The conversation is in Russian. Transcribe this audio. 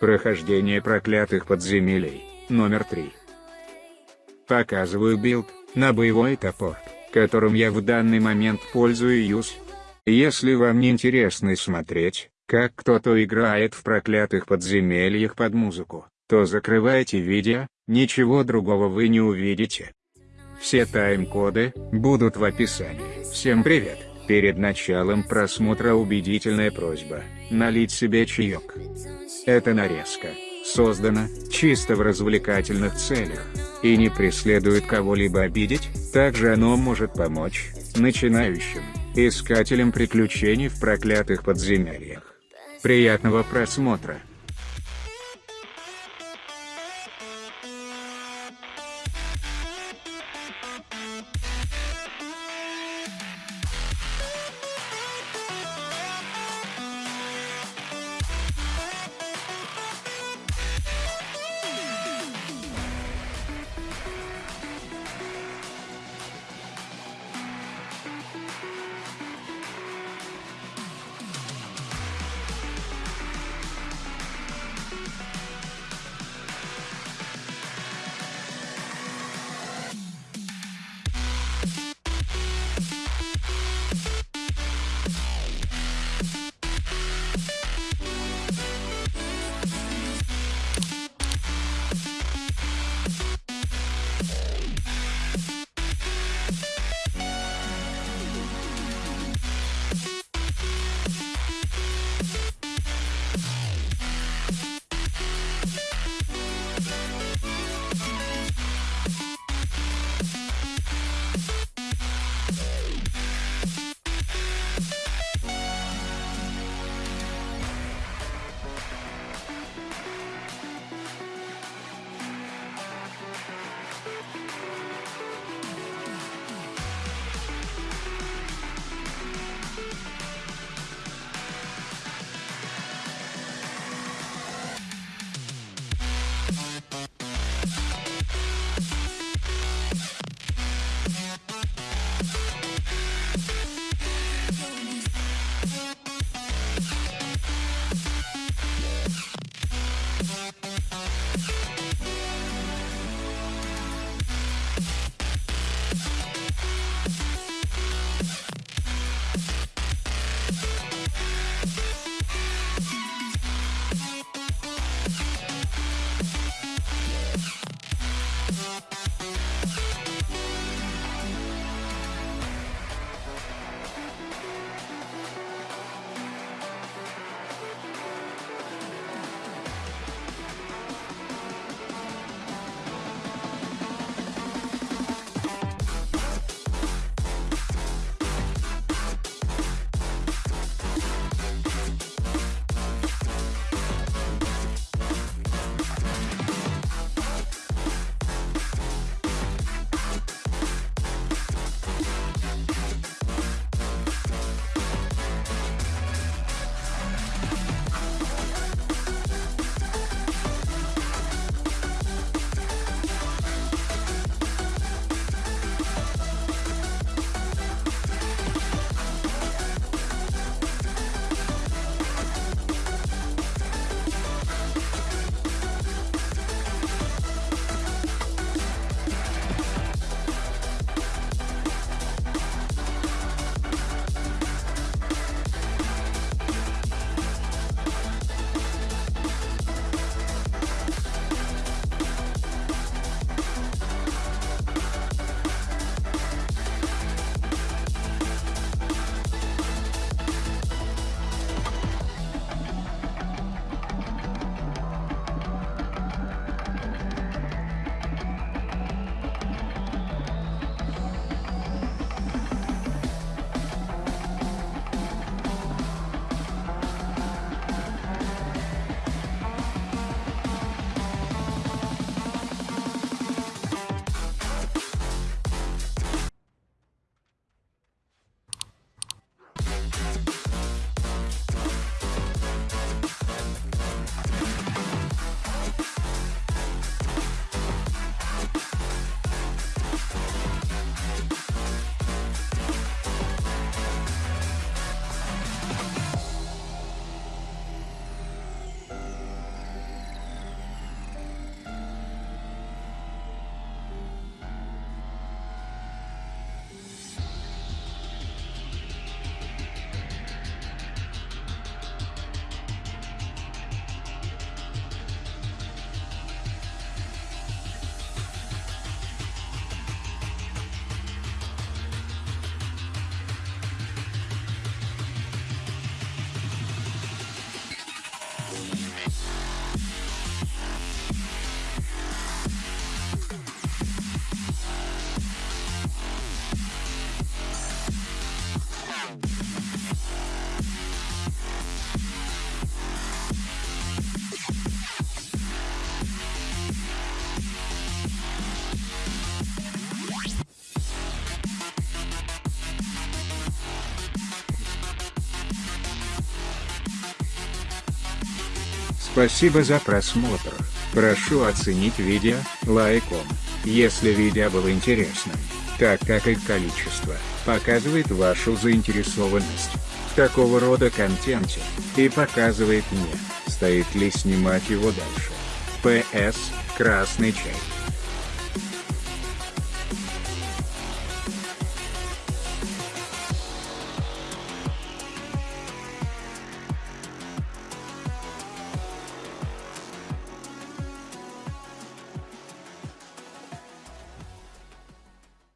Прохождение проклятых подземелий, номер 3. Показываю билд, на боевой топор, которым я в данный момент пользуюсь. Если вам не интересно смотреть, как кто-то играет в проклятых подземельях под музыку, то закрывайте видео, ничего другого вы не увидите. Все тайм-коды будут в описании. Всем привет! Перед началом просмотра убедительная просьба – налить себе чаек. Эта нарезка создана чисто в развлекательных целях и не преследует кого-либо обидеть, также оно может помочь начинающим искателям приключений в проклятых подземельях. Приятного просмотра! Спасибо за просмотр. Прошу оценить видео лайком, если видео было интересным, так как их количество показывает вашу заинтересованность в такого рода контенте, и показывает мне, стоит ли снимать его дальше. П.С. Красный чай.